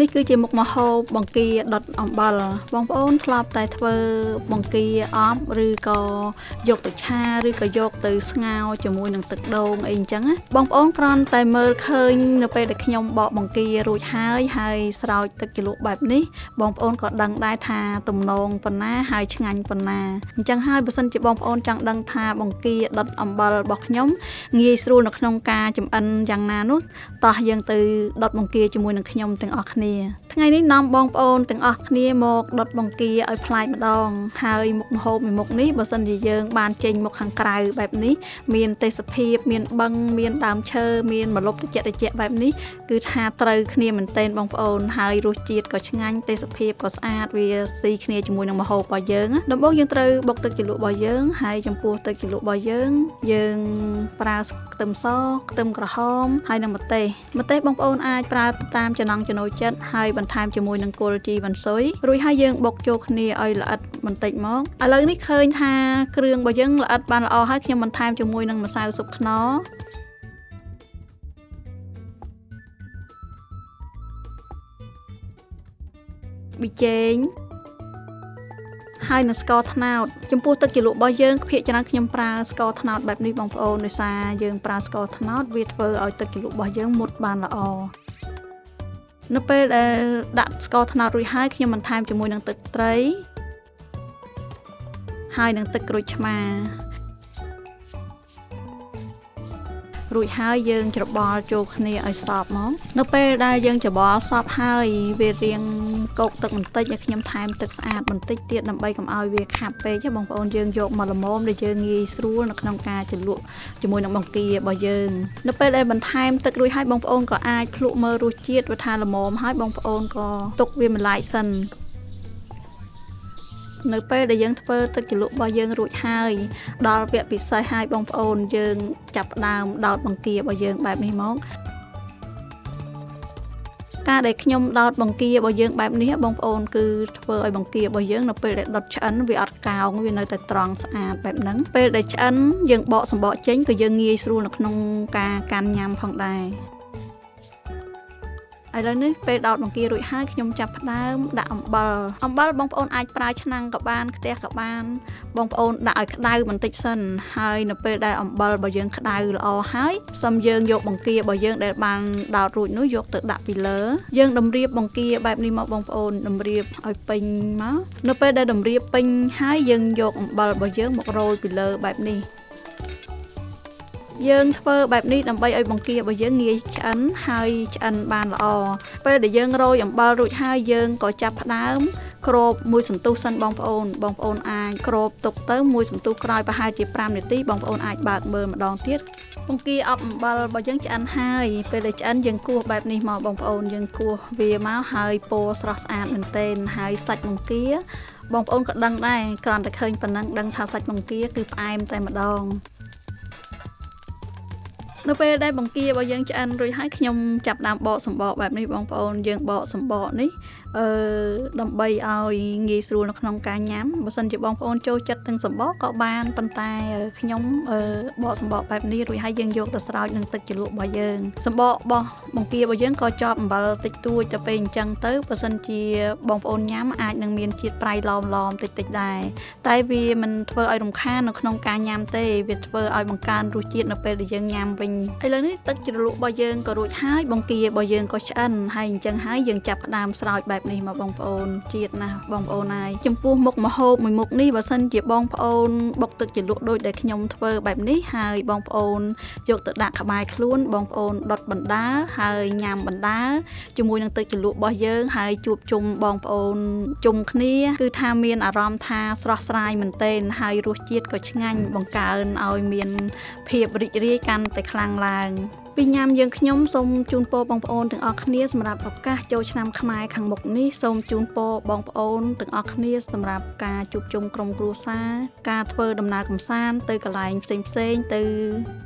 នេះគឺជាមុខម្ហូបបង្គាដុតអំបិលបងប្អូនធ្លាប់តែធ្វើបង្គាអប់ឬក៏យកទៅឆាឬក៏យកទៅស្ងោរជាមួយនឹងទឹកដូងអីអញ្ចឹងណាបងប្អូនគ្រាន់តែមើលឃើញនៅពេលដែលខ្ញុំបកបង្គារួចហើយហើយស្រោចទឹកជ្រលក់បែបនេះបងប្អូនក៏ដឹងដែរថាទំនងប៉ុណ្ណាហើយឆ្ងាញ់ប៉ុណ្ណាអញ្ចឹងហើយបើសិនជាបងប្អូនចង់ដឹងថាបង្គាដុតអំបិលរបស់ខ្ញុំងាយស្រួលនៅក្នុងការចម្អិនយ៉ាងណានោះតោះយើងទៅដុតបង្គាជាមួយនឹងខ្ញុំទាំងអស់គ្នាថ្ងៃនេះនាំបងប្អូនទាំងអស់គ្នាមកដុតបង្គាឲ្យប្លែកម្ដង ហើយមុខម្ហូបមួយមុខនេះបើសិនជាយើង បានចេញមកខាងក្រៅបែបនេះមានទេសភាពមានបឹងមានដើមឈើមានម្លប់ត្រជាក់ត្រជាក់បែបនេះគឺថាត្រូវគ្នាមែនទែនបងប្អូនហើយរសជាតិក៏ឆ្ងាញ់ទេសភាពក៏ស្អាតវាស៊ីគ្នាជាមួយនឹងម្ហូបរបស់យើងដំបូងយើងត្រូវបុកទឹកជ្រលក់របស់យើងហើយចំពោះទឹកជ្រលក់របស់យើង យើងប្រើខ្ទឹមសខ្ទឹមក្រហមហើយនិងម្ទេសម្ទេសបងប្អូនអាចប្រើតាមចំណង់ចំណូលចិត្តហើយបន្ថែមជាមួយនឹងគល់ជីវ៉ាន់ស៊ុយរួចហើយយើងបុកចូលគ្នាឲ្យល្អិតបន្តិចមកឥឡូវនេះឃើញថាគ្រឿងរបស់យើងល្អិតបានល្អហើយខ្ញុំបន្ថែមជាមួយនឹងម្សៅស៊ុបខ្នុរប៊ីចេងហើយនឹងស្ករត្នោតចំពោះទឹកជ្រលក់របស់យើងភាគច្រើនខ្ញុំប្រើស្ករត្នោតបែបនេះបងប្អូនដោយសារយើងប្រើស្ករត្នោតវាធ្វើឲ្យទឹកជ្រលក់របស់យើងមុតបានល្អ នៅពេលដែលដាក់ស្ករត្នោតរួចហើយខ្ញុំបន្ថែមជាមួយនឹងទឹកត្រី ហើយនឹងទឹកក្រូចឆ្មារួចហើយយើងច្របល់ចូលគ្នាឲ្យសព្វមក នៅពេលដែលយើងច្របល់សព្វហើយវារៀង កោកទឹកបន្តិចឲ្យខ្ញុំថែមទឹកស្អាតបន្តិចទៀតដើម្បីកុំឲ្យវាខាប់ពេកបងប្អូនយើងយកមកល្មមដែលយើងងាយស្រួលនៅក្នុងការជ្រលក់ជាមួយនឹងបង្គារបស់យើង នៅពេលដែលបន្ថែមទឹករួចហើយបងប្អូនក៏អាចភ្លក់មើលរសជាតិវាថាល្មមហើយបងប្អូនក៏ទុកវាម្លាយសិននៅពេលដែលយើងធ្វើទឹកជ្រលក់របស់យើងរួចហើយ ដល់វគ្គពិសេសហើយបងប្អូនយើង ចាប់ផ្ដើមដោតបង្គារបស់យើងបែបនេះមក ការដែលខ្ញុំដោតបង្គារបស់យើងបែបនេះបងប្អូនគឺធ្វើឲ្យបង្គារបស់យើងនៅពេលដែលដុតឆ្អិនវាអត់កោងវានៅតែត្រង់ស្អាតបែបហ្នឹងពេលដែលឆ្អិនយើងបកសម្បកចេញក៏យើងងាយស្រួលនៅក្នុងការកាន់ញ៉ាំផងដែរ ឥឡូវនេះពេលដោតបង្គារួចហើយខ្ញុំចាប់ផ្ដើមដាក់អំបិលអំបិលបងប្អូនអាចប្រើឆ្នាំងក៏បានខ្ទះក៏បានបងប្អូនដាក់ឲ្យក្តៅបន្តិចសិនហើយនៅពេលដែលអំបិលរបស់យើងក្តៅល្អហើយសឹមយើងយកបង្គារបស់យើងដែលបានដោតរួចនោះយកទៅដាក់ពីលើយើងតម្រៀបបង្គាបែបនេះមកបងប្អូនតម្រៀបឲ្យពេញមកនៅពេលដែលតម្រៀបពេញហើយយើងយកអំបិលរបស់យើងមករោយពីលើបែបនេះ យើងធ្វើបែបនេះដើម្បីឲ្យបង្គារបស់យើងងាយឆ្អិនហើយឆ្អិនបានល្អពេលដែលយើងរោយអំបិលរួចហើយយើងក៏ចាប់ផ្ដើមគ្របមួយសន្ទុះសិនបងប្អូនបងប្អូនអាចគ្របទុកទៅមួយសន្ទុះក្រោយប្រហែលជា5នាទីបងប្អូនអាចបើកមើលម្ដងទៀតបង្គាអប់អំបិលរបស់យើងឆ្អិនហើយពេលដែលឆ្អិនយើងគោះបែបនេះមកបងប្អូនយើងគោះវាមកហើយពណ៌ស្រស់ស្អាតមែនទែនហើយសាច់បង្គាបងប្អូនក៏ដឹងដែរគ្រាន់តែឃើញប៉ុណ្ណឹងដឹងថាសាច់បង្គាគឺផ្អែមតែម្ដង នៅពេលដែលបង្គារបស់យើងឆ្អិនរួចហើយខ្ញុំចាប់ដើមបកសម្បកបែបនេះបងប្អូនយើងបកសម្បកនេះអឺដើម្បីឲ្យងាយស្រួលនៅក្នុងការញ៉ាំបើសិនជាបងប្អូនចូលចិត្តទាំងសម្បកក៏បានប៉ុន្តែខ្ញុំអឺបកសម្បកបែបនេះរួចហើយយើងយកទៅស្រោចនឹងទឹកជ្រលក់របស់យើងសម្បករបស់បង្គារបស់យើងក៏ជាប់អំបិលតិចតួចទៅពេលអញ្ចឹងទៅបើសិនជាបងប្អូនញ៉ាំអាចនឹងមានជាតិប្រៃឡមឡមតិចតិចដែរតែវាមិនធ្វើឲ្យរំខាននៅក្នុងការញ៉ាំទេវាធ្វើឲ្យបង្កើនរសជាតិនៅពេលដែលយើងញ៉ាំវិញឥឡូវនេះទឹកជ្រលក់របស់យើងក៏រួចហើយបង្គារបស់យើងក៏ឆ្អិនហើយអញ្ចឹងហើយយើងចាប់ផ្ដើមស្រោចបែបបែបនេះមកបងប្អូនជាតិណាស់បងប្អូនហើយចំពោះមុខម្ហូបមួយមុខនេះបើសិនជាបងប្អូនបុកទឹកជ្រលក់ដូចដែលខ្ញុំធ្វើបែបនេះហើយបងប្អូនយកទៅដាក់ក្បែរខ្លួនបងប្អូនដុតបណ្ដាហើយញ៉ាំបណ្ដាជាមួយនឹងទឹកជ្រលក់របស់យើងហើយជួបជុំបងប្អូនជុំគ្នា គឺថាមានអារម្មណ៍ថាស្រស់ស្រាយមែនទែនហើយរសជាតិក៏ឆ្ងាញ់បង្កើនឲ្យមានភាពរីករាយកាន់តែខ្លាំងឡើងពីញ៉ាំយើងខ្ញុំសូមជូនពរបងប្អូនទាំងអស់គ្នាសម្រាប់ឱកាសចូលឆ្នាំខ្មែរខាងមុខនេះសូមជូនពរបងប្អូនទាំងអស់គ្នាសម្រាប់ការជួបជុំក្រុមគ្រួសារការធ្វើដំណើរកម្សាន្តទៅកន្លែងផ្សេងផ្សេងទៅ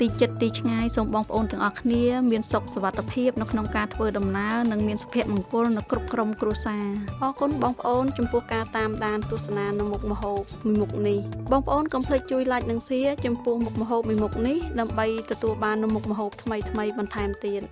ទីជិតទីឆ្ងាយសូមបងប្អូនទាំងអស់គ្នាមានសុខសុវត្ថិភាពនៅក្នុងការធ្វើដំណើរនិងមានសុភមង្គលនៅគ្រប់ក្រុមគ្រួសារអរគុណបងប្អូនចំពោះការតាមដានទស្សនានៅមុខម្ហូបមួយមុខនេះបងប្អូនកុំភ្លេចជួយ like និង share ចំពោះមុខម្ហូបមួយមុខនេះដើម្បីទទួលបាននូវមុខម្ហូបថ្មីៗបន្ថែមទៀត